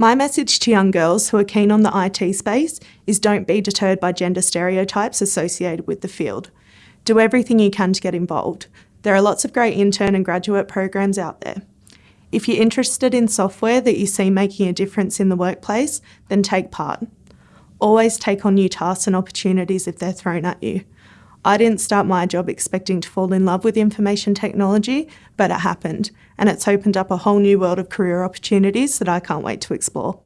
My message to young girls who are keen on the IT space is don't be deterred by gender stereotypes associated with the field. Do everything you can to get involved. There are lots of great intern and graduate programs out there. If you're interested in software that you see making a difference in the workplace, then take part. Always take on new tasks and opportunities if they're thrown at you. I didn't start my job expecting to fall in love with information technology, but it happened, and it's opened up a whole new world of career opportunities that I can't wait to explore.